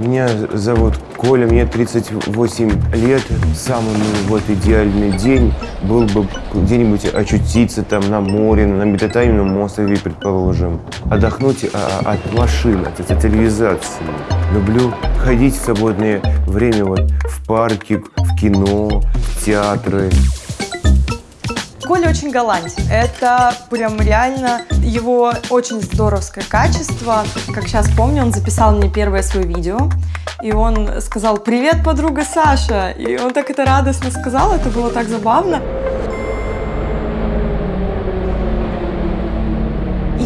Меня зовут Коля, мне 38 лет. Самый ну, вот идеальный день был бы где-нибудь очутиться там на море, на метатаймном острове, предположим. Отдохнуть а, от машин, от цивилизации. Люблю ходить в свободное время вот в парке, в кино, в театры. Коля очень галантен. Это прям реально его очень здоровское качество. Как сейчас помню, он записал мне первое свое видео. И он сказал «Привет, подруга Саша!» И он так это радостно сказал, это было так забавно.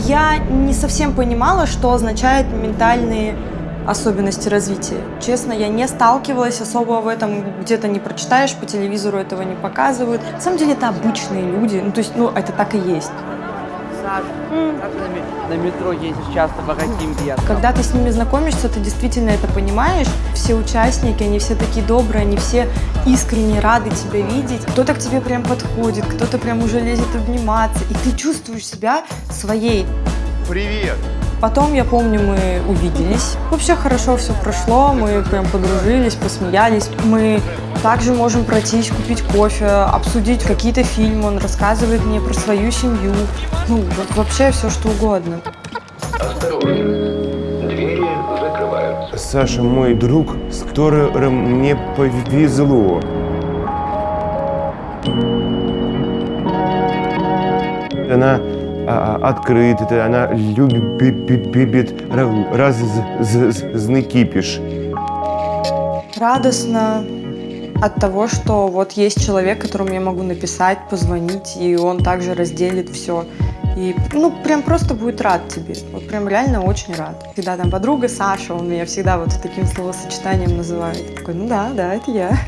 Я не совсем понимала, что означает ментальные особенности развития. Честно, я не сталкивалась особо в этом, где-то не прочитаешь, по телевизору этого не показывают. На самом деле это обычные люди, ну то есть, ну это так и есть. Как на, ме- на метро ездишь часто по каким пьяным? Когда ты с ними знакомишься, ты действительно это понимаешь. Все участники, они все такие добрые, они все искренне рады тебя видеть. Кто-то к тебе прям подходит, кто-то прям уже лезет обниматься, и ты чувствуешь себя своей. Привет! Потом, я помню, мы увиделись. Вообще хорошо все прошло, мы прям подружились, посмеялись. Мы также можем пройтись, купить кофе, обсудить какие-то фильмы. Он рассказывает мне про свою семью. Ну, вот вообще все что угодно. Осторожно, двери закрываются. Саша мой друг, с которым мне повезло. Она а, а, открыта, она любит разный кипиш. Радостно от того, что вот есть человек, которому я могу написать, позвонить, и он также разделит все. И, ну, прям просто будет рад тебе. Вот прям реально очень рад. Всегда там подруга Саша, он меня всегда вот таким словосочетанием называет. Такой, ну да, да, это я.